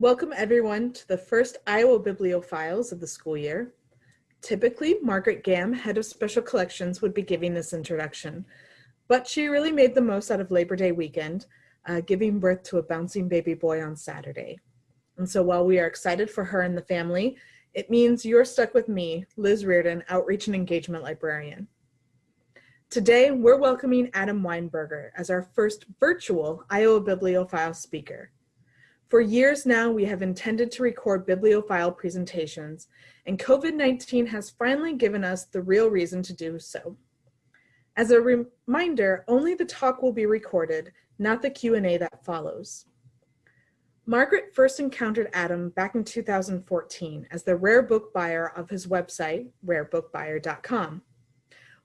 Welcome everyone to the first Iowa Bibliophiles of the school year. Typically, Margaret Gamm, head of special collections, would be giving this introduction, but she really made the most out of Labor Day weekend, uh, giving birth to a bouncing baby boy on Saturday. And so while we are excited for her and the family, it means you're stuck with me, Liz Reardon, Outreach and Engagement Librarian. Today, we're welcoming Adam Weinberger as our first virtual Iowa Bibliophile speaker. For years now, we have intended to record bibliophile presentations, and COVID-19 has finally given us the real reason to do so. As a reminder, only the talk will be recorded, not the Q&A that follows. Margaret first encountered Adam back in 2014 as the rare book buyer of his website, rarebookbuyer.com.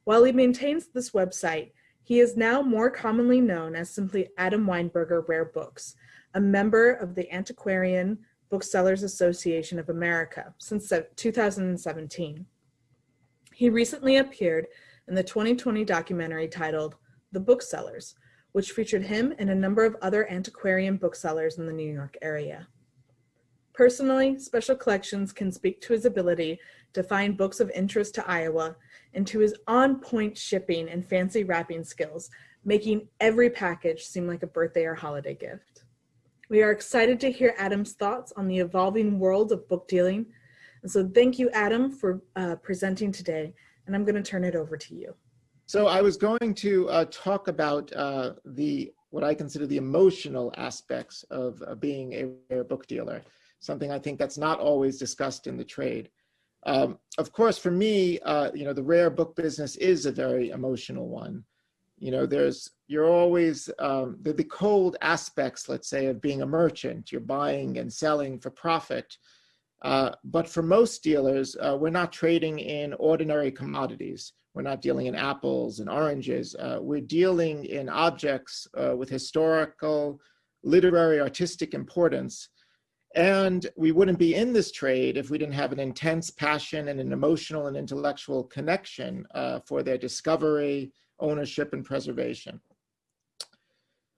While he maintains this website, he is now more commonly known as simply Adam Weinberger Rare Books, a member of the Antiquarian Booksellers Association of America since 2017. He recently appeared in the 2020 documentary titled The Booksellers, which featured him and a number of other antiquarian booksellers in the New York area. Personally, Special Collections can speak to his ability to find books of interest to Iowa and to his on-point shipping and fancy wrapping skills, making every package seem like a birthday or holiday gift. We are excited to hear Adam's thoughts on the evolving world of book dealing. And so thank you, Adam, for uh, presenting today. And I'm going to turn it over to you. So I was going to uh, talk about uh, the what I consider the emotional aspects of uh, being a rare book dealer, something I think that's not always discussed in the trade. Um, of course, for me, uh, you know, the rare book business is a very emotional one. You know, there's you're always um, the, the cold aspects, let's say, of being a merchant. You're buying and selling for profit. Uh, but for most dealers, uh, we're not trading in ordinary commodities. We're not dealing in apples and oranges. Uh, we're dealing in objects uh, with historical, literary, artistic importance. And we wouldn't be in this trade if we didn't have an intense passion and an emotional and intellectual connection uh, for their discovery, ownership, and preservation.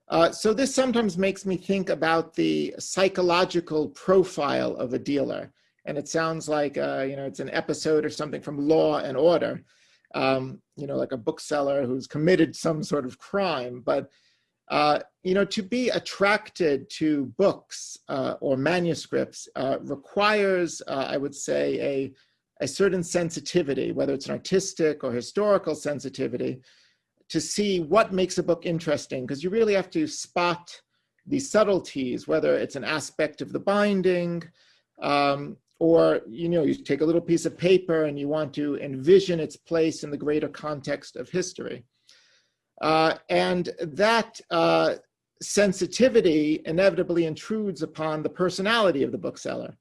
Uh, so this sometimes makes me think about the psychological profile of a dealer. And it sounds like, uh, you know, it's an episode or something from Law and Order, um, you know, like a bookseller who's committed some sort of crime. But, uh, you know, to be attracted to books uh, or manuscripts uh, requires, I would say, a, a certain sensitivity, whether it's an artistic or historical sensitivity, to see what makes a book interesting, because you really have to spot the subtleties, whether it's an aspect of the binding, um, or you know, you take a little piece of paper and you want to envision its place in the greater context of history. Uh, and that uh, sensitivity inevitably intrudes upon the personality of the bookseller.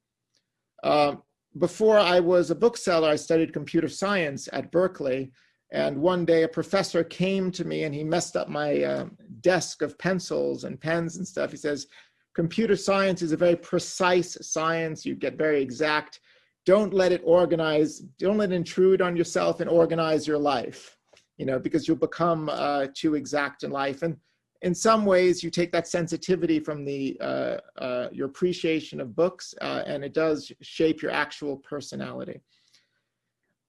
Uh, before I was a bookseller, I studied computer science at Berkeley, and one day a professor came to me and he messed up my uh, desk of pencils and pens and stuff. He says, computer science is a very precise science. You get very exact. Don't let it organize, don't let it intrude on yourself and organize your life, you know, because you'll become uh, too exact in life. And in some ways you take that sensitivity from the uh, uh your appreciation of books uh, and it does shape your actual personality.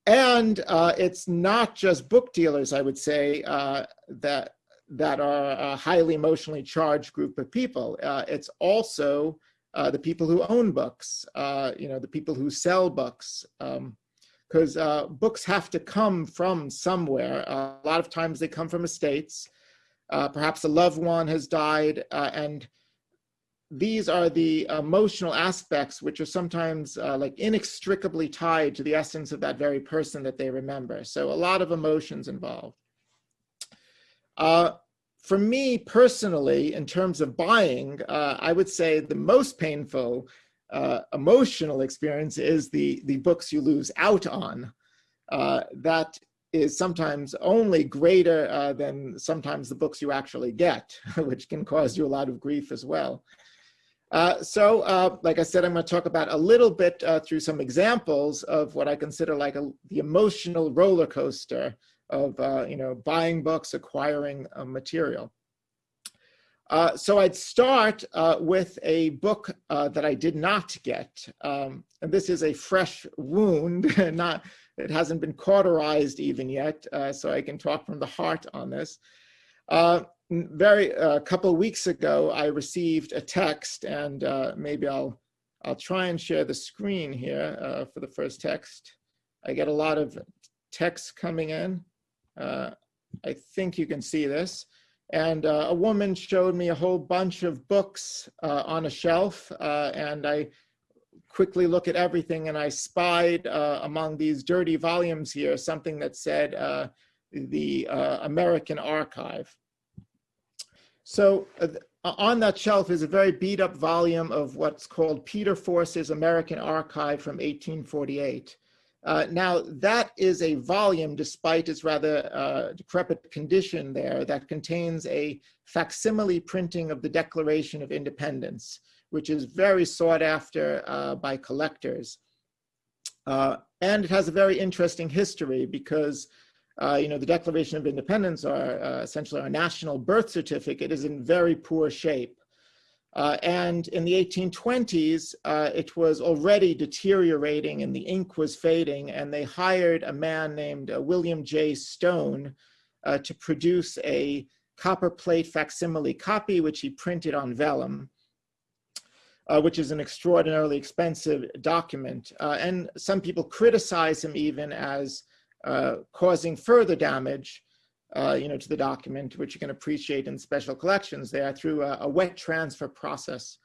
And uh, it's not just book dealers, I would say, uh, that, that are a highly emotionally charged group of people. Uh, it's also uh, the people who own books, uh, you know, the people who sell books. Because um, books have to come from somewhere. a lot of times they come from estates. perhaps a loved one has died and these are the emotional aspects which are sometimes uh, like inextricably tied to the essence of that very person that they remember. So a lot of emotions involved. Uh, for me personally, in terms of buying, uh, I would say the most painful uh, emotional experience is the, the books you lose out on. Uh, that is sometimes only greater uh, than sometimes the books you actually get, which can cause you a lot of grief as well. Uh, so, uh, like I said, I'm going to talk about a little bit uh, through some examples of what I consider like a, the emotional roller coaster of, uh, you know, buying books, acquiring material. Uh, so I'd start with a book that I did not get. Um, and this is a fresh wound, not, it hasn't been cauterized even yet, so I can talk from the heart on this. Uh, very, a couple of weeks ago, I received a text and uh, maybe I'll, I'll try and share the screen here for the first text. I get a lot of texts coming in. I think you can see this. And uh, a woman showed me a whole bunch of books uh, on a shelf, uh, and I quickly look at everything, and I spied uh, among these dirty volumes here something that said uh, the uh, American Archive. So on that shelf is a very beat up volume of what's called Peter Force's American Archive from 1848. Uh, now, that is a volume, despite its rather uh, decrepit condition there, that contains a facsimile printing of the Declaration of Independence, which is very sought after uh, by collectors. Uh, and it has a very interesting history because, uh, you know, the Declaration of Independence, our, essentially our national birth certificate, is in very poor shape. Uh, and in the 1820s, uh, it was already deteriorating and the ink was fading and they hired a man named uh, William J. Stone uh, to produce a copper plate facsimile copy, which he printed on vellum, uh, which is an extraordinarily expensive document. Uh, and some people criticize him even as causing further damage uh, you know, to the document, which you can appreciate in special collections there through a, a wet transfer process.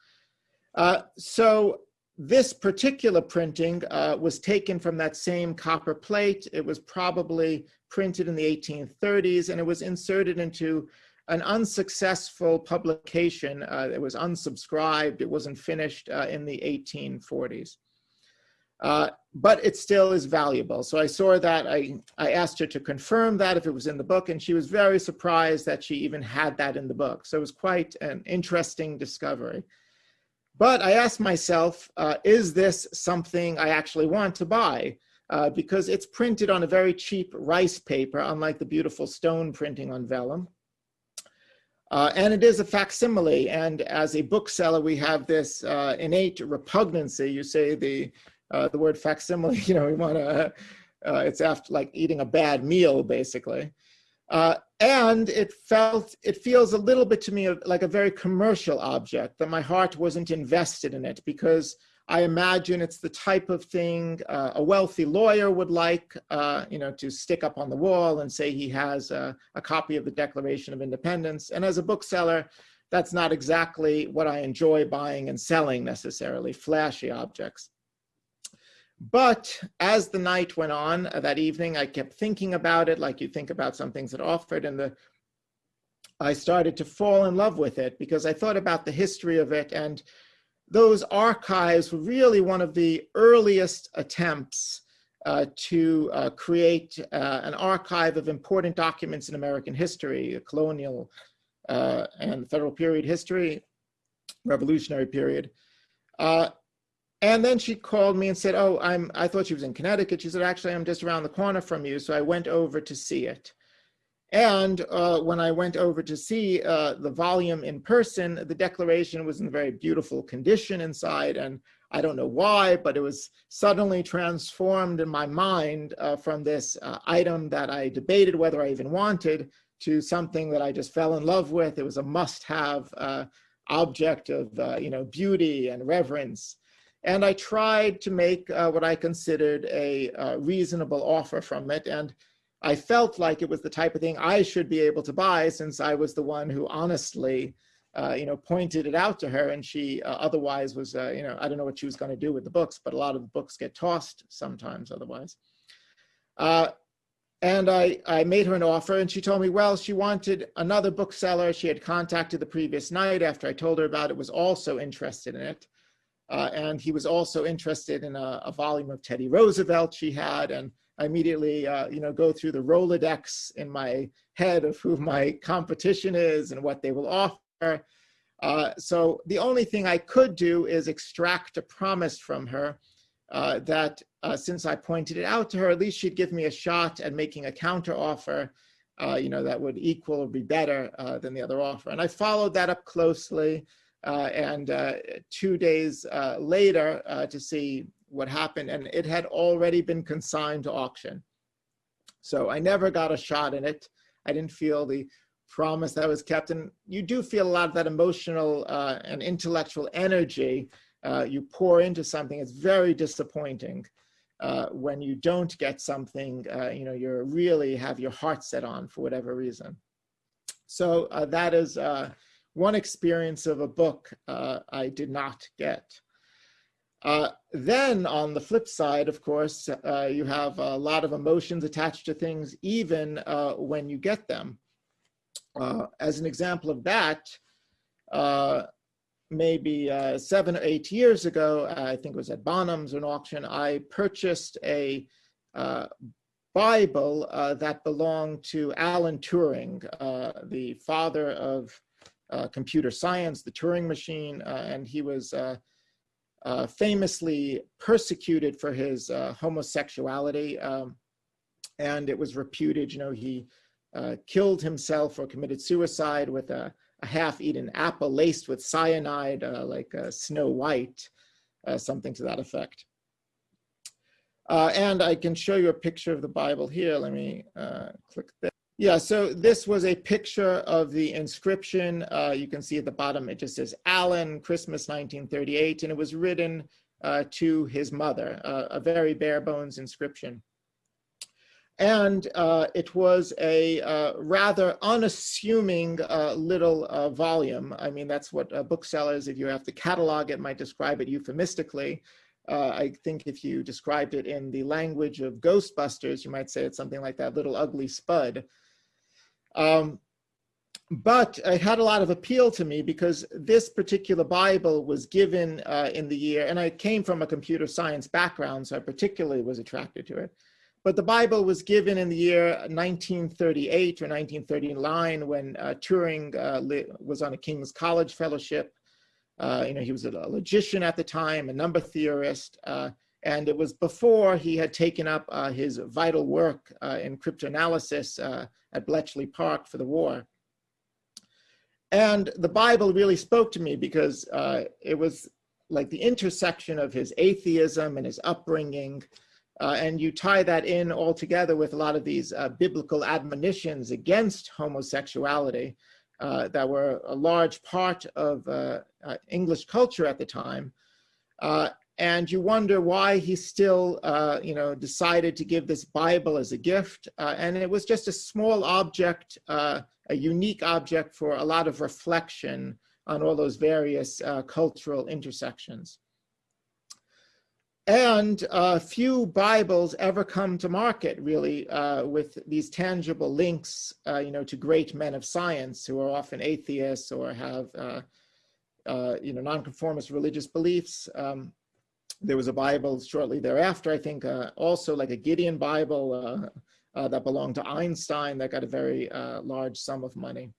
Uh, so this particular printing uh, was taken from that same copper plate. It was probably printed in the 1830s and it was inserted into an unsuccessful publication. Uh, it was unsubscribed. It wasn't finished uh, in the 1840s. Uh, but it still is valuable. So I saw that, I, I asked her to confirm that if it was in the book, and she was very surprised that she even had that in the book. So it was quite an interesting discovery. But I asked myself, uh, is this something I actually want to buy? Uh, because it's printed on a very cheap rice paper, unlike the beautiful stone printing on vellum. Uh, and it is a facsimile, and as a bookseller, we have this uh, innate repugnancy. You say the uh, the word facsimile, you know, we want to, uh, it's after like eating a bad meal, basically. Uh, and it felt, it feels a little bit to me like a very commercial object, that my heart wasn't invested in it because I imagine it's the type of thing uh, a wealthy lawyer would like, uh, you know, to stick up on the wall and say he has a, a copy of the Declaration of Independence. And as a bookseller, that's not exactly what I enjoy buying and selling necessarily, flashy objects. But as the night went on uh, that evening, I kept thinking about it like you think about some things that offered and the I started to fall in love with it because I thought about the history of it and those archives were really one of the earliest attempts uh, to uh, create uh, an archive of important documents in American history, colonial uh, and federal period history, revolutionary period. And then she called me and said, oh, I'm, I thought she was in Connecticut. She said, actually, I'm just around the corner from you. So I went over to see it. And uh, when I went over to see uh, the volume in person, the declaration was in very beautiful condition inside. And I don't know why, but it was suddenly transformed in my mind uh, from this uh, item that I debated whether I even wanted to something that I just fell in love with. It was a must-have uh, object of uh, you know beauty and reverence. And I tried to make uh, what I considered a uh, reasonable offer from it. And I felt like it was the type of thing I should be able to buy since I was the one who honestly, uh, you know, pointed it out to her. And she uh, otherwise was, uh, you know, I don't know what she was going to do with the books, but a lot of the books get tossed sometimes otherwise. Uh, and I, I made her an offer and she told me, well, she wanted another bookseller she had contacted the previous night after I told her about it, was also interested in it. Uh, and he was also interested in a, a, volume of Teddy Roosevelt she had. And I immediately, uh, you know, go through the Rolodex in my head of who my competition is and what they will offer. Uh, so the only thing I could do is extract a promise from her uh, that uh, since I pointed it out to her, at least she'd give me a shot at making a counter offer uh, you know, that would equal or be better than the other offer. And I followed that up closely. Uh, and uh, two days uh, later to see what happened, and it had already been consigned to auction. So I never got a shot in it. I didn't feel the promise that was kept. And you do feel a lot of that emotional uh, and intellectual energy uh, you pour into something. It's very disappointing uh, when you don't get something, you know, you're really have your heart set on for whatever reason. So that is one experience of a book I did not get. Uh, then on the flip side, of course, uh, you have a lot of emotions attached to things even uh, when you get them. Uh, as an example of that, uh, maybe seven or eight years ago, I think it was at Bonhams an auction, I purchased a Bible that belonged to Alan Turing, the father of computer science, the Turing machine, and he was uh, famously persecuted for his uh, homosexuality. Um, and it was reputed, you know, he uh, killed himself or committed suicide with a, a half-eaten apple laced with cyanide, uh, like Snow White, uh, something to that effect. Uh, and I can show you a picture of the Bible here. Let me click there. Yeah, so this was a picture of the inscription. Uh, you can see at the bottom, it just says Alan, Christmas 1938, and it was written uh, to his mother, uh, a very bare bones inscription. And uh, it was a uh, rather unassuming uh, little volume. I mean, that's what booksellers, if you have to catalog it, might describe it euphemistically. I think if you described it in the language of Ghostbusters, you might say it's something like that little ugly spud. Um, but it had a lot of appeal to me because this particular Bible was given uh, in the year, and I came from a computer science background, so I particularly was attracted to it. But the Bible was given in the year 1938 or 1939 when uh, Turing uh, was on a King's College fellowship. Uh, you know, he was a logician at the time, a number theorist, uh, and it was before he had taken up uh, his vital work uh, in cryptanalysis uh, at Bletchley Park for the war. And the Bible really spoke to me because uh, it was like the intersection of his atheism and his upbringing. And you tie that in all together with a lot of these biblical admonitions against homosexuality that were a large part of English culture at the time. Uh, and you wonder why he still, uh, you know, decided to give this Bible as a gift. Uh, and it was just a small object, uh, a unique object for a lot of reflection on all those various uh, cultural intersections. And uh, few Bibles ever come to market, really, uh, with these tangible links, you know, to great men of science who are often atheists or have, you know, nonconformist religious beliefs. Um, there was a Bible shortly thereafter, I think, uh, also like a Gideon Bible uh, uh, that belonged to Einstein that got a very uh, large sum of money.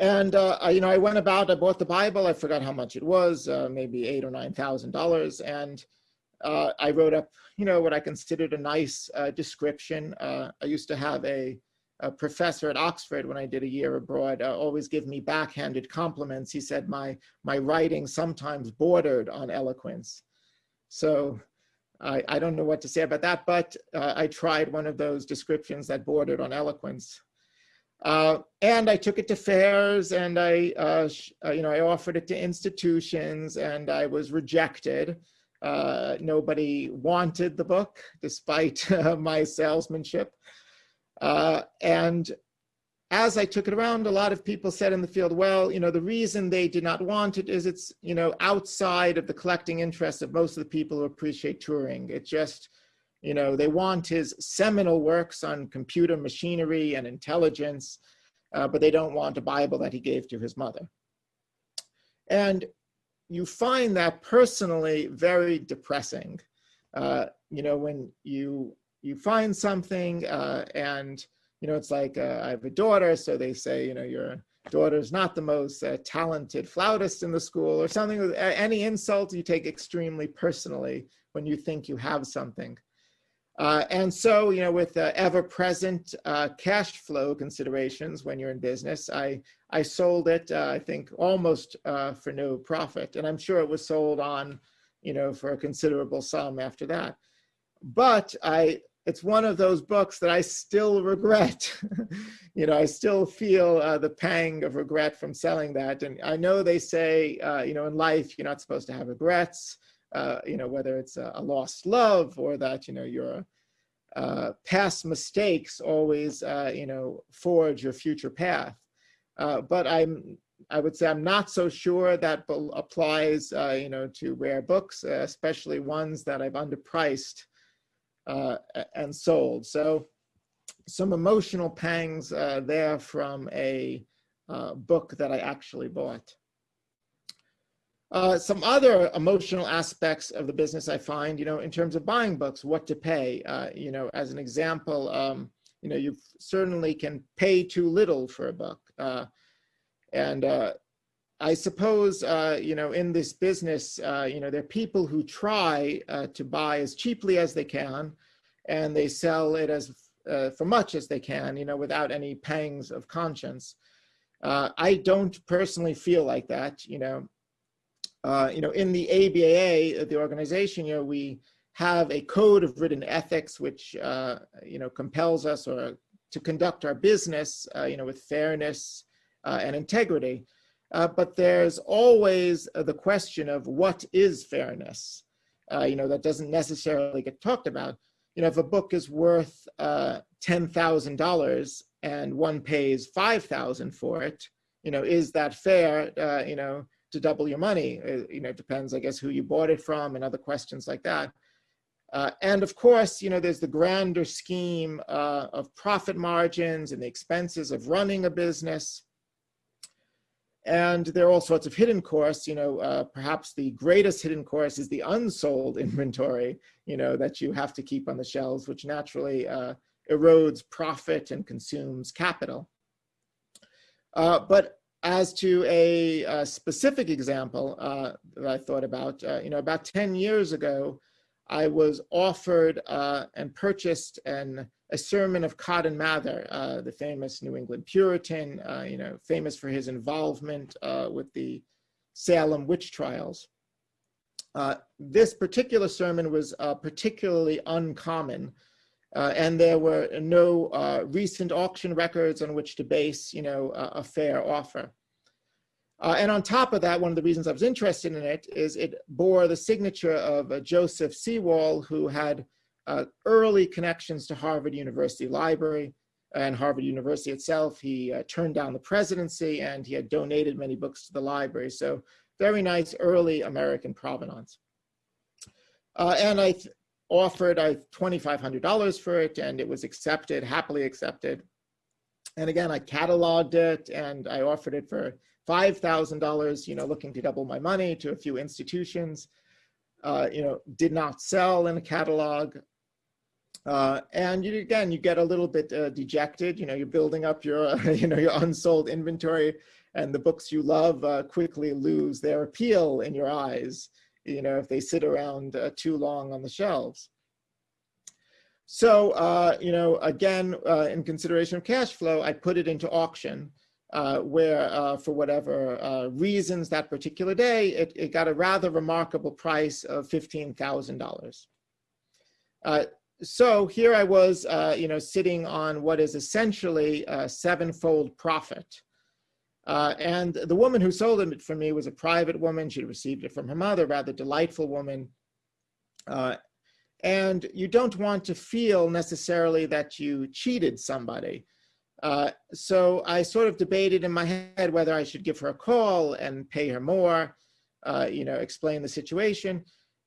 And, uh, I, you know, I went about, I bought the Bible, I forgot how much it was, uh, maybe eight or $9,000. And I wrote up, you know, what I considered a nice description. I used to have a a professor at Oxford when I did a year abroad uh, always give me backhanded compliments. He said my, my writing sometimes bordered on eloquence. So I, I don't know what to say about that, but uh, I tried one of those descriptions that bordered on eloquence. Uh, and I took it to fairs and I, uh, uh, you know, I offered it to institutions and I was rejected. Uh, nobody wanted the book despite my salesmanship. Uh, and as I took it around, a lot of people said in the field, well, you know, the reason they did not want it is it's, you know, outside of the collecting interest of most of the people who appreciate Turing. It just, you know, they want his seminal works on computer machinery and intelligence, uh, but they don't want a Bible that he gave to his mother. And you find that personally very depressing. Uh, you know, when you you find something uh, and, you know, it's like, uh, I have a daughter, so they say, you know, your daughter's not the most uh, talented flautist in the school or something. Any insult you take extremely personally when you think you have something. Uh, and so, you know, with uh, ever-present uh, cash flow considerations when you're in business, I, I sold it, uh, I think, almost uh, for no profit. And I'm sure it was sold on, you know, for a considerable sum after that. But I, it's one of those books that I still regret. you know, I still feel uh, the pang of regret from selling that. And I know they say, you know, in life, you're not supposed to have regrets uh, you know, whether it's a, a, lost love or that, you know, your uh, past mistakes always, uh, you know, forge your future path. Uh, but I'm, I would say I'm not so sure that applies, uh, you know, to rare books, especially ones that I've underpriced and sold. So some emotional pangs there from a book that I actually bought. Uh, some other emotional aspects of the business I find, you know, in terms of buying books, what to pay. Uh, you know, as an example, um, you know, you certainly can pay too little for a book. Uh, and uh, I suppose, uh, you know, in this business, you know, there are people who try to buy as cheaply as they can, and they sell it as for much as they can, you know, without any pangs of conscience. I don't personally feel like that, you know, uh, you know, in the ABA, uh, the organization, you know, we have a code of written ethics, which, uh, you know, compels us or to conduct our business, uh, you know, with fairness uh, and integrity. Uh, but there's always the question of what is fairness? you know, that doesn't necessarily get talked about. You know, if a book is worth $10,000 and one pays 5,000 for it, you know, is that fair? you know, to double your money. Uh, you know, it depends, I guess, who you bought it from and other questions like that. Uh, and of course, you know, there's the grander scheme uh, of profit margins and the expenses of running a business. And there are all sorts of hidden costs, you know, uh, perhaps the greatest hidden cost is the unsold inventory, you know, that you have to keep on the shelves, which naturally uh, erodes profit and consumes capital. Uh, but as to a, a specific example uh, that I thought about, uh, you know, about 10 years ago, I was offered uh, and purchased an, a sermon of Cotton Mather, uh, the famous New England Puritan, uh, you know, famous for his involvement uh, with the Salem witch trials. this particular sermon was particularly uncommon uh, and there were no uh, recent auction records on which to base, you know, a, a fair offer. Uh, and on top of that, one of the reasons I was interested in it is it bore the signature of uh, Joseph Sewall, who had uh, early connections to Harvard University Library and Harvard University itself. He uh, turned down the presidency and he had donated many books to the library. So very nice early American provenance. and I offered I $2,500 for it and it was accepted, happily accepted. And again, I cataloged it and I offered it for $5,000, you know, looking to double my money to a few institutions, uh, you know, did not sell in a catalog. Uh, and you, again, you get a little bit uh, dejected, you know, you're building up your, you know, your unsold inventory and the books you love uh, quickly lose their appeal in your eyes you know, if they sit around uh, too long on the shelves. So, uh, you know, again, uh, in consideration of cash flow, I put it into auction uh, where uh, for whatever uh, reasons that particular day, it, it, got a rather remarkable price of $15,000. so here I was, you know, sitting on what is essentially a sevenfold profit. Uh, and the woman who sold it for me was a private woman. She received it from her mother, rather delightful woman. Uh, and you don't want to feel necessarily that you cheated somebody. Uh, so I sort of debated in my head whether I should give her a call and pay her more, uh, you know, explain the situation.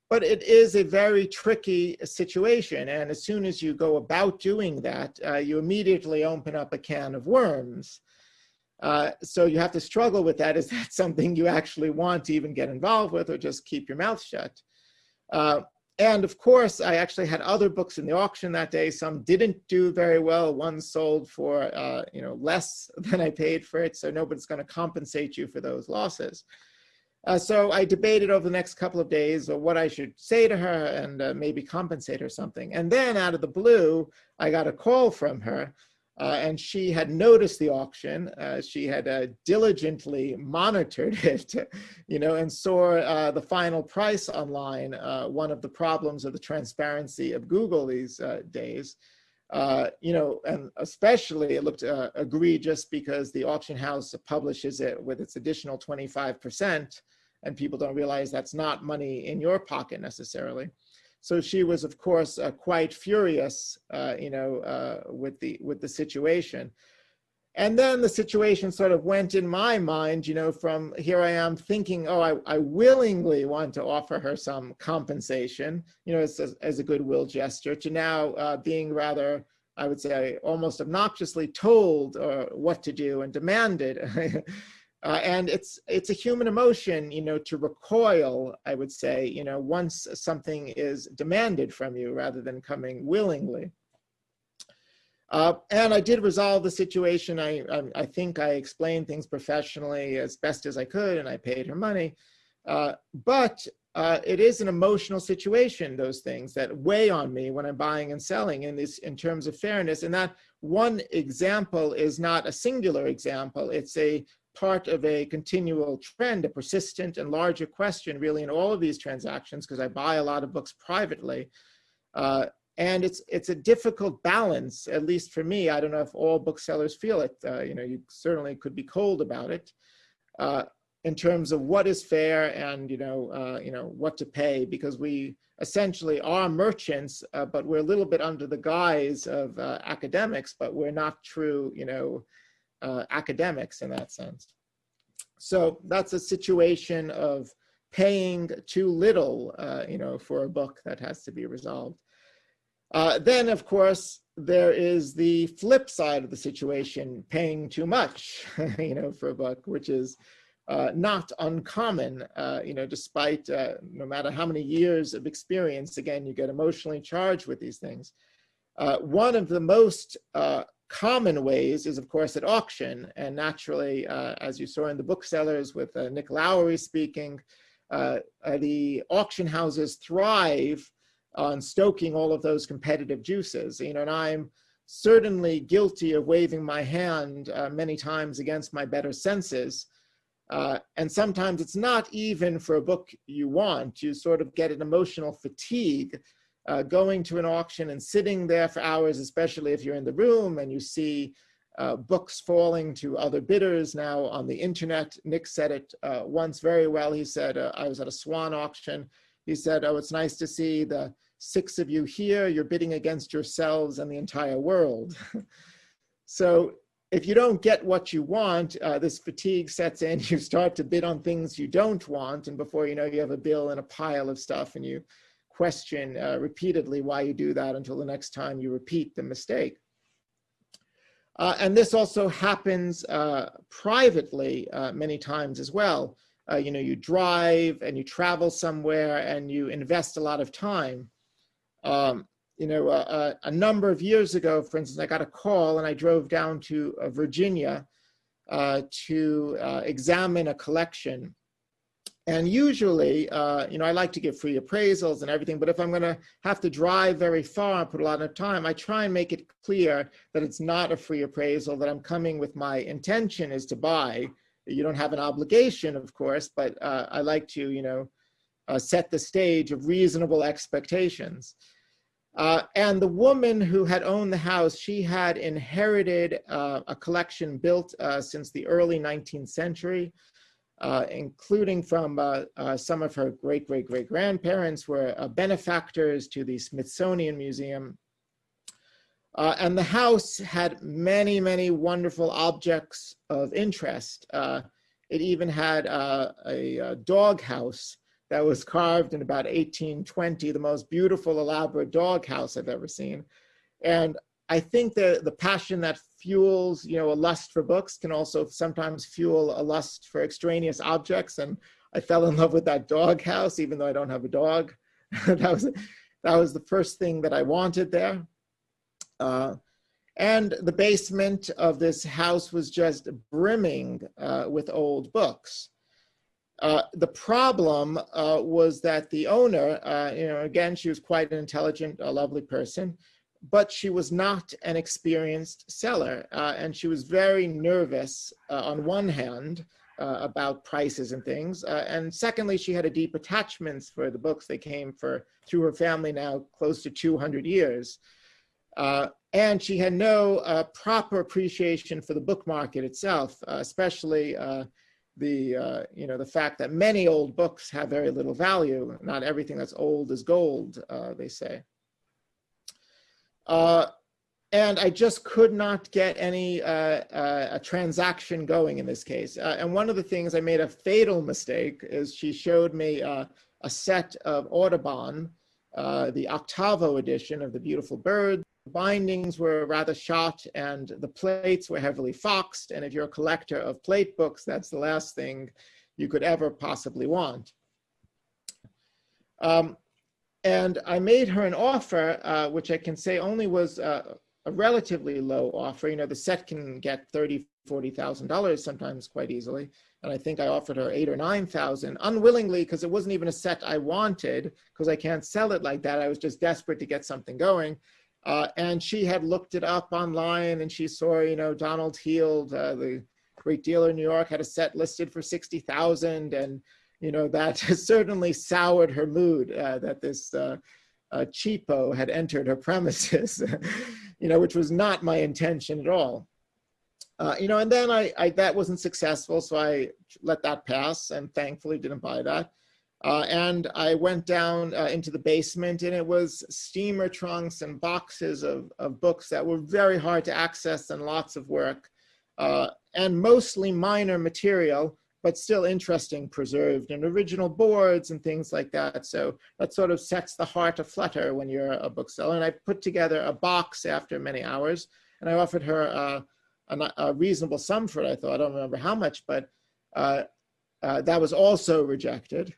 But it is a very tricky situation. And as soon as you go about doing that, uh, you immediately open up a can of worms. Uh, so you have to struggle with that. Is that something you actually want to even get involved with or just keep your mouth shut? Uh, and of course, I actually had other books in the auction that day. Some didn't do very well. One sold for uh, you know less than I paid for it, so nobody's going to compensate you for those losses. Uh, so I debated over the next couple of days what I should say to her and uh, maybe compensate her something. And then out of the blue, I got a call from her uh, and she had noticed the auction. Uh, she had uh, diligently monitored it, you know, and saw uh, the final price online. one of the problems of the transparency of Google these days. you know, and especially it looked egregious because the auction house publishes it with its additional 25% and people don't realize that's not money in your pocket necessarily. So she was, of course, uh, quite furious, uh, you know, uh, with the with the situation. And then the situation sort of went in my mind, you know, from here I am thinking, oh, I, I willingly want to offer her some compensation, you know, as, as, as a goodwill gesture, to now uh, being rather, I would say, almost obnoxiously told uh, what to do and demanded. Uh, and it's it's a human emotion, you know, to recoil, I would say, you know, once something is demanded from you rather than coming willingly. Uh, and I did resolve the situation. I, I, I, think I explained things professionally as best as I could, and I paid her money. Uh, but uh, it is an emotional situation, those things that weigh on me when I'm buying and selling in this in terms of fairness. And that one example is not a singular example. It's a part of a continual trend, a persistent and larger question really in all of these transactions, because I buy a lot of books privately. Uh, and it's it's a difficult balance, at least for me. I don't know if all booksellers feel it. Uh, you know, you certainly could be cold about it uh, in terms of what is fair and you know uh, you know what to pay, because we essentially are merchants, uh, but we're a little bit under the guise of uh, academics, but we're not true you know uh, academics in that sense. So that's a situation of paying too little, uh, you know, for a book that has to be resolved. Uh, then, of course, there is the flip side of the situation, paying too much, you know, for a book, which is uh, not uncommon, uh, you know, despite uh, no matter how many years of experience, again, you get emotionally charged with these things. Uh, one of the most uh, common ways is, of course, at auction. And naturally, uh, as you saw in the booksellers with uh, Nick Lowry speaking, uh, uh the auction houses thrive on stoking all of those competitive juices. You know, and I'm certainly guilty of waving my hand uh, many times against my better senses. Uh, and sometimes it's not even for a book you want. You sort of get an emotional fatigue uh, going to an auction and sitting there for hours, especially if you're in the room and you see uh, books falling to other bidders now on the internet. Nick said it uh, once very well. He said, uh, I was at a Swann auction. He said, oh, it's nice to see the six of you here. You're bidding against yourselves and the entire world. so if you don't get what you want, uh, this fatigue sets in. You start to bid on things you don't want. And before you know, you have a bill and a pile of stuff and you question uh, repeatedly why you do that until the next time you repeat the mistake. Uh, and this also happens uh, privately uh, many times as well. Uh, you know, you drive and you travel somewhere and you invest a lot of time. Um, you know, uh, a number of years ago, for instance, I got a call and I drove down to Virginia to examine a collection and usually, uh, you know, I like to give free appraisals and everything, but if I'm going to have to drive very far and put a lot of time, I try and make it clear that it's not a free appraisal, that I'm coming with my intention is to buy. You don't have an obligation, of course, but uh, I like to, you know, uh, set the stage of reasonable expectations. Uh, and the woman who had owned the house, she had inherited uh, a collection built uh, since the early 19th century uh, including from uh, uh, some of her great great great grandparents were uh, benefactors to the Smithsonian Museum. Uh, and the house had many, many wonderful objects of interest. It even had a, a dog house that was carved in about 1820, the most beautiful, elaborate dog house I've ever seen. And I think the, the passion that fuels, you know, a lust for books can also sometimes fuel a lust for extraneous objects. And I fell in love with that dog house, even though I don't have a dog. that was that was the first thing that I wanted there. Uh, and the basement of this house was just brimming uh, with old books. Uh, the problem uh, was that the owner, uh, you know, again, she was quite an intelligent, a lovely person, but she was not an experienced seller. Uh, and she was very nervous uh, on one hand uh, about prices and things. and secondly, she had a deep attachments for the books. They came for through her family now close to 200 years. and she had no proper appreciation for the book market itself, especially the uh, you know the fact that many old books have very little value. Not everything that's old is gold, uh, they say. Uh, and I just could not get any uh, uh, a transaction going in this case. Uh, and one of the things I made a fatal mistake is she showed me a set of Audubon, the octavo edition of The Beautiful Bird, bindings were rather shot and the plates were heavily foxed. And if you're a collector of plate books, that's the last thing you could ever possibly want. Um, and I made her an offer, uh, which I can say only was uh, a relatively low offer. You know, the set can get thirty, forty thousand dollars sometimes quite easily, and I think I offered her eight or nine thousand unwillingly because it wasn't even a set I wanted because I can't sell it like that. I was just desperate to get something going. Uh, and she had looked it up online and she saw, you know, Donald Heald, uh, the great dealer in New York, had a set listed for 60,000. And, you know, that certainly soured her mood uh, that this uh, uh, cheapo had entered her premises, you know, which was not my intention at all. Uh, you know, and then I, I, that wasn't successful, so I let that pass and thankfully didn't buy that. Uh, and I went down uh, into the basement and it was steamer trunks and boxes of, of books that were very hard to access and lots of work and mostly minor material, but still interesting, preserved and original boards and things like that. So that sort of sets the heart aflutter when you're a bookseller. And I put together a box after many hours and I offered her uh, a, a, reasonable sum for it. I thought, I don't remember how much, but uh, uh, that was also rejected.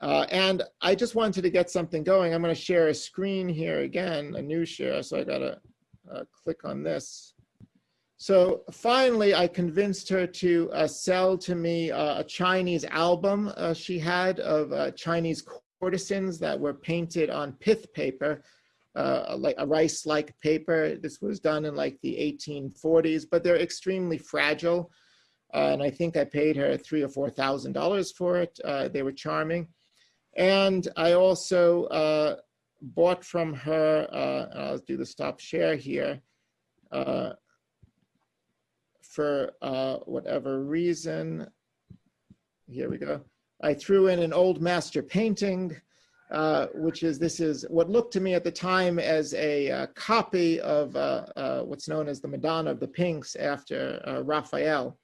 Uh, and I just wanted to get something going. I'm going to share a screen here again, a new share. So I got to uh, click on this. So finally, I convinced her to uh, sell to me uh, a Chinese album uh, she had of uh, Chinese courtesans that were painted on pith paper, like a rice-like paper. This was done in like the 1840s, but they're extremely fragile. and I think I paid her three or four thousand dollars for it. they were charming. And I also uh, bought from her, uh, I'll do the stop share here, uh, for uh, whatever reason. Here we go. I threw in an old master painting, uh, which is, this is what looked to me at the time as a uh, copy of what's known as the Madonna of the Pinks after Raphael.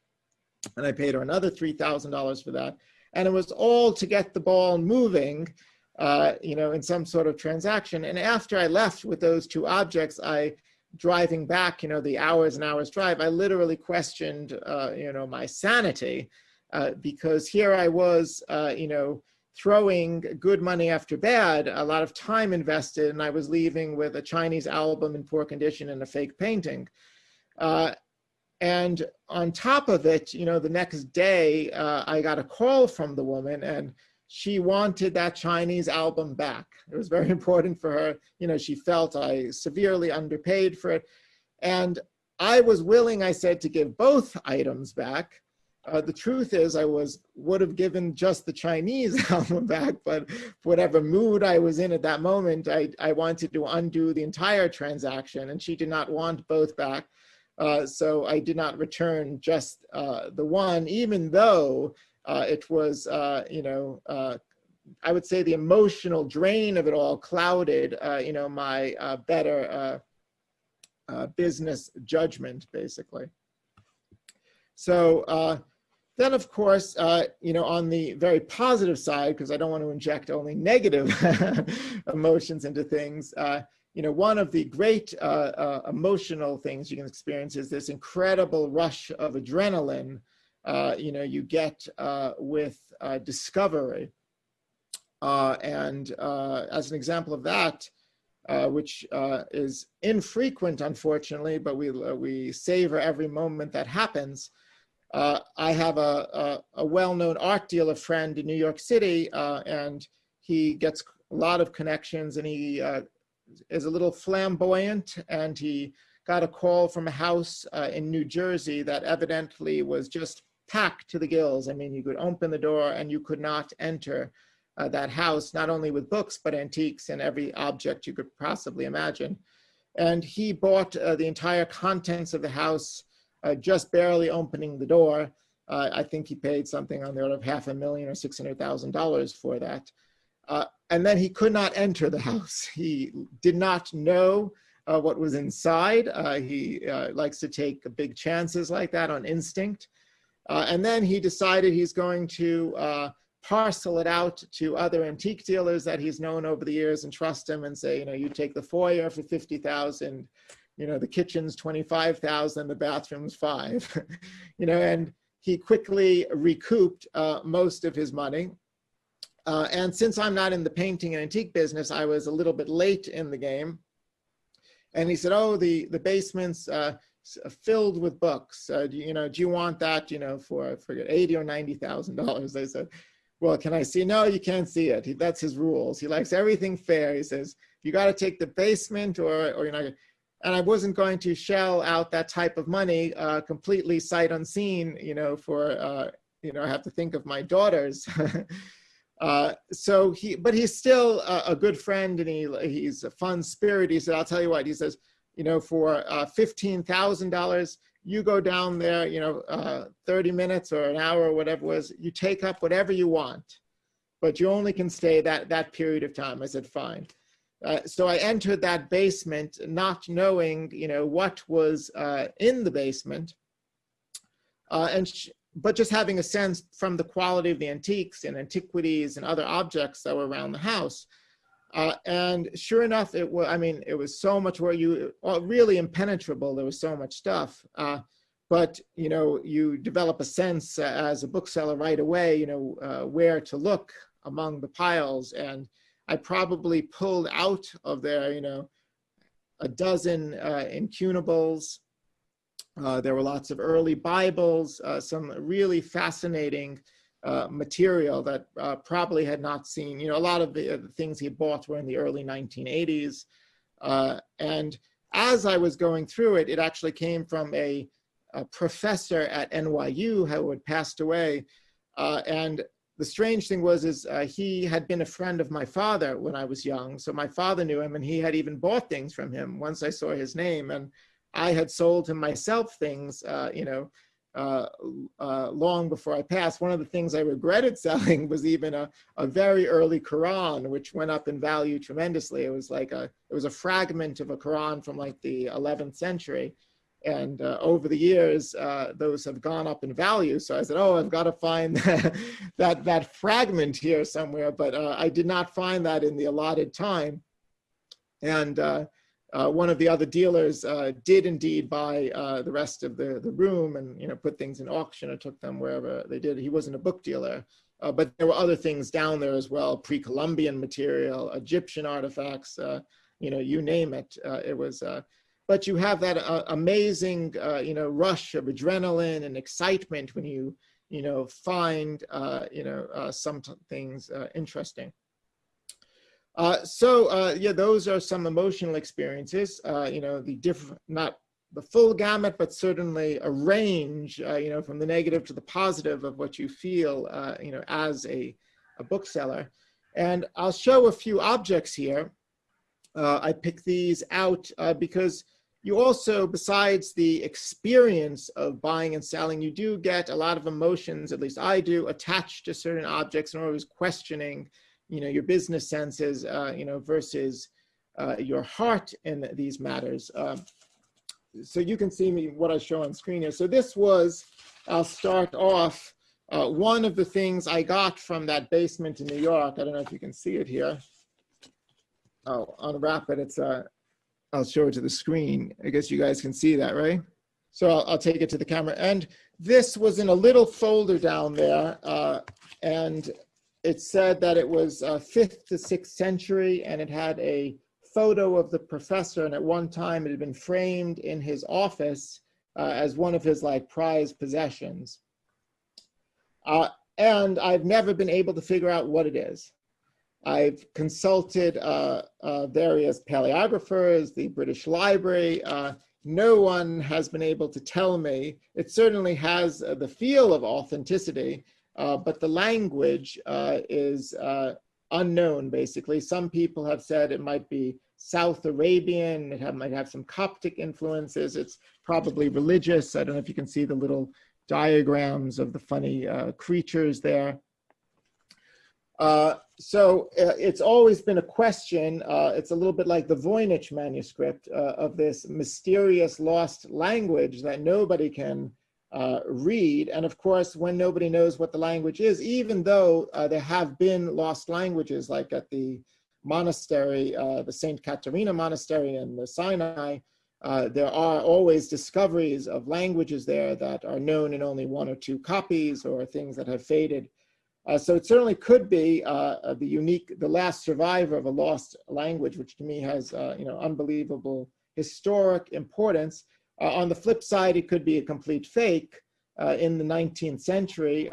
And I paid her another $3,000 for that and it was all to get the ball moving, uh, you know, in some sort of transaction. And after I left with those two objects, I driving back, you know, the hours and hours drive, I literally questioned, uh, you know, my sanity uh, because here I was, uh, you know, throwing good money after bad, a lot of time invested, and I was leaving with a Chinese album in poor condition and a fake painting. Uh, and on top of it, you know, the next day uh, I got a call from the woman and she wanted that Chinese album back. It was very important for her. You know, she felt I severely underpaid for it. And I was willing, I said, to give both items back. Uh, the truth is I was would have given just the Chinese album back, but whatever mood I was in at that moment, I, I wanted to undo the entire transaction and she did not want both back. Uh, so I did not return just uh, the one, even though it was, uh, you know, uh, I would say the emotional drain of it all clouded, you know, my better business judgment, basically. So then, of course, uh, you know, on the very positive side, because I don't want to inject only negative emotions into things, uh, you know, one of the great uh, uh, emotional things you can experience is this incredible rush of adrenaline, uh, you know, you get uh, with uh, discovery. Uh, and as an example of that, which is infrequent, unfortunately, but we, we savor every moment that happens, uh, I have a, a, a well-known art dealer friend in New York City, uh, and he gets a lot of connections and he uh, is a little flamboyant and he got a call from a house uh, in New Jersey that evidently was just packed to the gills. I mean, you could open the door and you could not enter uh, that house, not only with books, but antiques and every object you could possibly imagine. And he bought uh, the entire contents of the house, uh, just barely opening the door. Uh, I think he paid something on the order of half a million or $600,000 for that. Uh, and then he could not enter the house. He did not know uh, what was inside. he likes to take big chances like that on instinct. And then he decided he's going to parcel it out to other antique dealers that he's known over the years and trust him and say, you know, you take the foyer for 50,000, you know, the kitchen's 25,000, the bathroom's five, you know, and he quickly recouped uh, most of his money. Uh, and since I'm not in the painting and antique business, I was a little bit late in the game. And he said, oh, the, the basement's uh, filled with books. Uh, do you, you know, do you want that, you know, for, I forget, 80 or $90,000? I said, well, can I see? No, you can't see it. He, that's his rules. He likes everything fair. He says, you got to take the basement or, or you're not. And I wasn't going to shell out that type of money uh, completely sight unseen, you know, for, uh, you know, I have to think of my daughters. uh, so he, but he's still a, a, good friend and he, he's a fun spirit. He said, I'll tell you what, he says, you know, for uh, $15,000, you go down there, you know, uh, 30 minutes or an hour or whatever it was, you take up whatever you want, but you only can stay that, that period of time. I said, fine. Uh, so I entered that basement not knowing, you know, what was uh, in the basement, uh, and but just having a sense from the quality of the antiques and antiquities and other objects that were around the house. Uh, and sure enough, it was, I mean, it was so much where you, really impenetrable. There was so much stuff. Uh, but, you know, you develop a sense uh, as a bookseller right away, you know, uh, where to look among the piles. And I probably pulled out of there, you know, a dozen uh, incunables. Uh, there were lots of early Bibles, some really fascinating uh, material that uh, probably had not seen, you know, a lot of the, uh, the, things he bought were in the early 1980s. Uh, and as I was going through it, it actually came from a, a professor at NYU who had passed away. Uh, and the strange thing was is he had been a friend of my father when I was young. So my father knew him and he had even bought things from him once I saw his name. And I had sold him myself things, you know, uh, uh, long before I passed. One of the things I regretted selling was even a, a very early Quran, which went up in value tremendously. It was like a, it was a fragment of a Quran from like the 11th century. And uh, over the years, uh, those have gone up in value. So I said, oh, I've got to find that, that, fragment here somewhere. But uh, I did not find that in the allotted time. And uh, one of the other dealers uh, did indeed buy uh, the rest of the, the room and you know put things in auction or took them wherever they did. He wasn't a book dealer, uh, but there were other things down there as well, pre-Columbian material, Egyptian artifacts, uh, you know, you name it. Uh, it was, but you have that amazing, you know, rush of adrenaline and excitement when you, you know, find, you know, some things interesting. Uh, so uh, yeah, those are some emotional experiences. Uh, you know, the different, not the full gamut, but certainly a range. Uh, you know, from the negative to the positive of what you feel. Uh, you know, as a, a bookseller. And I'll show a few objects here. Uh, I pick these out because you also, besides the experience of buying and selling, you do get a lot of emotions, at least I do, attached to certain objects and always questioning you know, your business senses, uh, you know, versus uh, your heart in these matters. Uh, so you can see me what I show on screen here. So this was, I'll start off, uh, one of the things I got from that basement in New York. I don't know if you can see it here. Oh, unwrap it. It's uh, I'll show it to the screen. I guess you guys can see that, right? So I'll, I'll take it to the camera. And this was in a little folder down there. Uh, and it said that it was uh, fifth to sixth century and it had a photo of the professor and at one time it had been framed in his office uh, as one of his like prized possessions. Uh, and I've never been able to figure out what it is. I've consulted uh, uh, various paleographers, the British Library. Uh, no one has been able to tell me. It certainly has uh, the feel of authenticity, uh, but the language uh, is unknown, basically. Some people have said it might be South Arabian, it have, might have some Coptic influences. It's probably religious. I don't know if you can see the little diagrams of the funny creatures there. Uh, so uh, it's always been a question, uh, it's a little bit like the Voynich manuscript uh, of this mysterious lost language that nobody can uh, read. And of course, when nobody knows what the language is, even though there have been lost languages like at the monastery, the St. Katerina monastery in the Sinai, there are always discoveries of languages there that are known in only one or two copies or things that have faded. Uh, so it certainly could be uh, uh, the unique, the last survivor of a lost language, which to me has, uh, you know, unbelievable historic importance. Uh, on the flip side, it could be a complete fake. Uh, in the 19th century,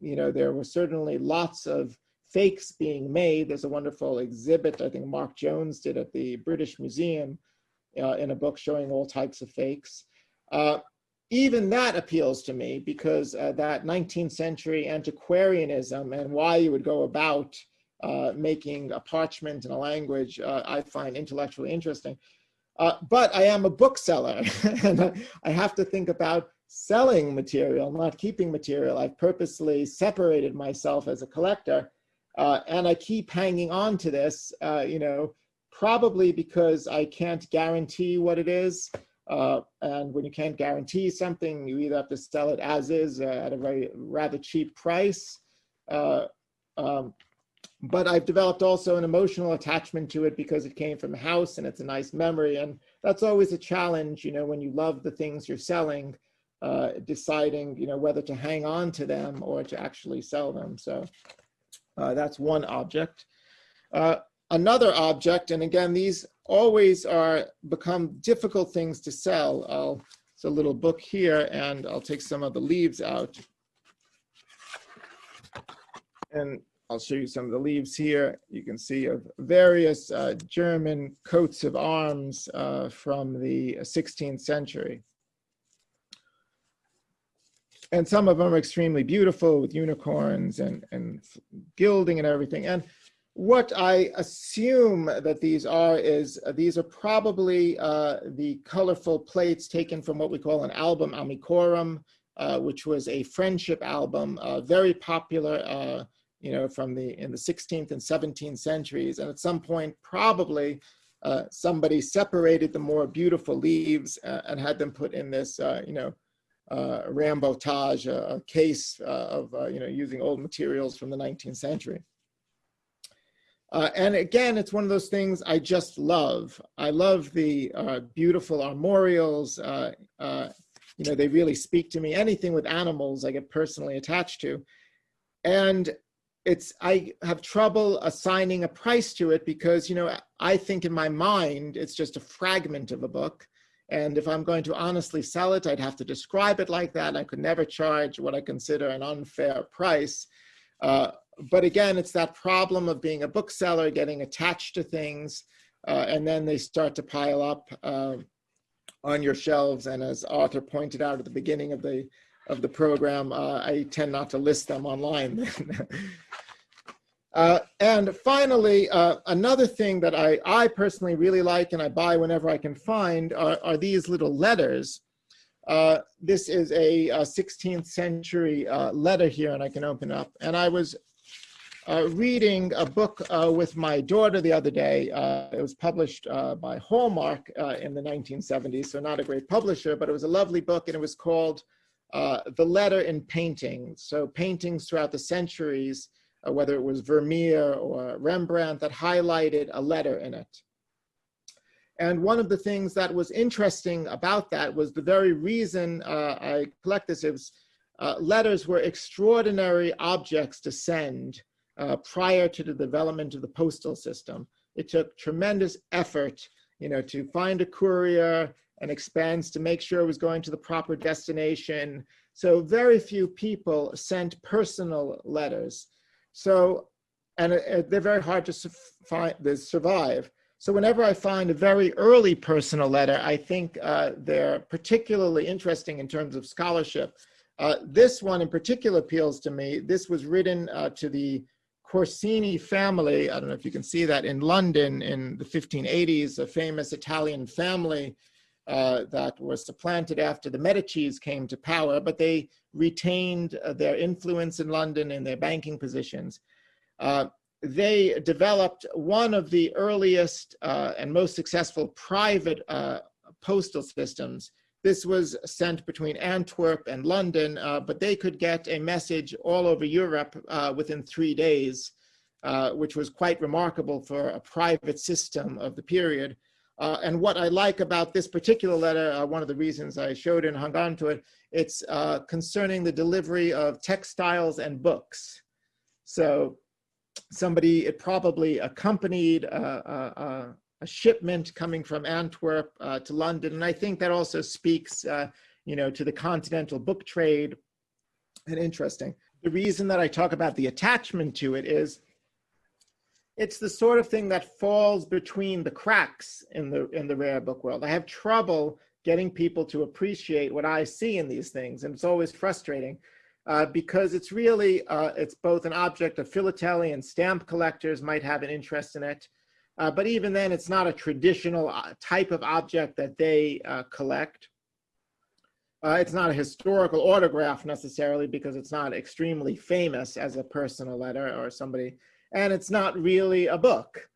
you know, there were certainly lots of fakes being made. There's a wonderful exhibit I think Mark Jones did at the British Museum in a book showing all types of fakes even that appeals to me because uh, that 19th century antiquarianism and why you would go about uh, making a parchment and a language, uh, I find intellectually interesting. Uh, but I am a bookseller and I have to think about selling material, not keeping material. I've purposely separated myself as a collector uh, and I keep hanging on to this, uh, you know, probably because I can't guarantee what it is. Uh, and when you can't guarantee something, you either have to sell it as is uh, at a very rather cheap price. Uh, um, but I've developed also an emotional attachment to it because it came from a house and it's a nice memory. And that's always a challenge, you know, when you love the things you're selling, uh, deciding, you know, whether to hang on to them or to actually sell them. So uh, that's one object. Uh, another object, and again, these always are become difficult things to sell. I'll, it's a little book here, and I'll take some of the leaves out. And I'll show you some of the leaves here. You can see of various uh, German coats of arms uh, from the 16th century. And some of them are extremely beautiful with unicorns and, and gilding and everything. And what I assume that these are is uh, these are probably uh, the colorful plates taken from what we call an album amicorum, uh, which was a friendship album, uh, very popular, uh, you know, from the in the 16th and 17th centuries. And at some point, probably uh, somebody separated the more beautiful leaves and had them put in this, you know, remboîtage, a case of, you know, using old materials from the 19th century. Uh, and again, it's one of those things I just love. I love the uh, beautiful armorials. Uh, uh, you know, they really speak to me. Anything with animals, I get personally attached to. And it's, I have trouble assigning a price to it because, you know, I think in my mind, it's just a fragment of a book. And if I'm going to honestly sell it, I'd have to describe it like that. I could never charge what I consider an unfair price. Uh, but again, it's that problem of being a bookseller, getting attached to things, uh, and then they start to pile up uh, on your shelves. And as Arthur pointed out at the beginning of the of the program, uh, I tend not to list them online. Uh, and finally, uh, another thing that I, I personally really like and I buy whenever I can find are, are these little letters. Uh, this is a, a 16th century uh, letter here, and I can open up. And I was uh, reading a book with my daughter the other day. It was published by Hallmark in the 1970s, so not a great publisher, but it was a lovely book and it was called uh, The Letter in paintings. So paintings throughout the centuries, whether it was Vermeer or Rembrandt, that highlighted a letter in it. And one of the things that was interesting about that was the very reason I collect this, it was letters were extraordinary objects to send uh, prior to the development of the postal system. It took tremendous effort, you know, to find a courier, and expense to make sure it was going to the proper destination. So very few people sent personal letters. So, and uh, they're very hard to find, to survive. So whenever I find a very early personal letter, I think uh, they're particularly interesting in terms of scholarship. Uh, this one in particular appeals to me. This was written uh, to the Corsini family. I don't know if you can see that in London in the 1580s, a famous Italian family uh, that was supplanted after the Medicis came to power, but they retained uh, their influence in London and their banking positions. Uh, they developed one of the earliest uh, and most successful private uh, postal systems. This was sent between Antwerp and London, uh, but they could get a message all over Europe within three days, which was quite remarkable for a private system of the period. Uh, and what I like about this particular letter, one of the reasons I showed and hung on to it, it's concerning the delivery of textiles and books. So somebody, it probably accompanied a, a, a shipment coming from Antwerp uh, to London. And I think that also speaks, uh, you know, to the continental book trade and interesting. The reason that I talk about the attachment to it is it's the sort of thing that falls between the cracks in the in the rare book world. I have trouble getting people to appreciate what I see in these things, and it's always frustrating uh, because it's really, uh, it's both an object of philately and stamp collectors might have an interest in it. Uh, but even then, it's not a traditional uh, type of object that they uh, collect. Uh, it's not a historical autograph necessarily because it's not extremely famous as a personal letter or somebody, and it's not really a book.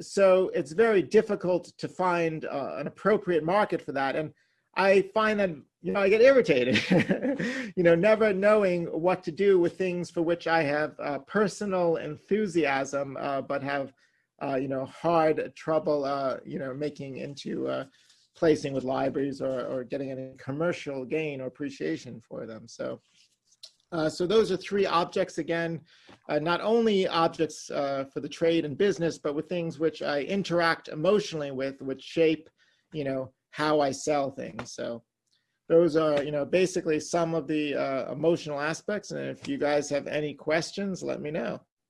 so it's very difficult to find an appropriate market for that. And I find that, you know, I get irritated, you know, never knowing what to do with things for which I have uh, personal enthusiasm, uh, but have, uh, you know, hard trouble, uh, you know, making into uh, placing with libraries or, or getting any commercial gain or appreciation for them. So, uh, so those are three objects again, not only objects for the trade and business, but with things which I interact emotionally with, which shape, you know, how I sell things. So those are, you know, basically some of the uh, emotional aspects. And if you guys have any questions, let me know.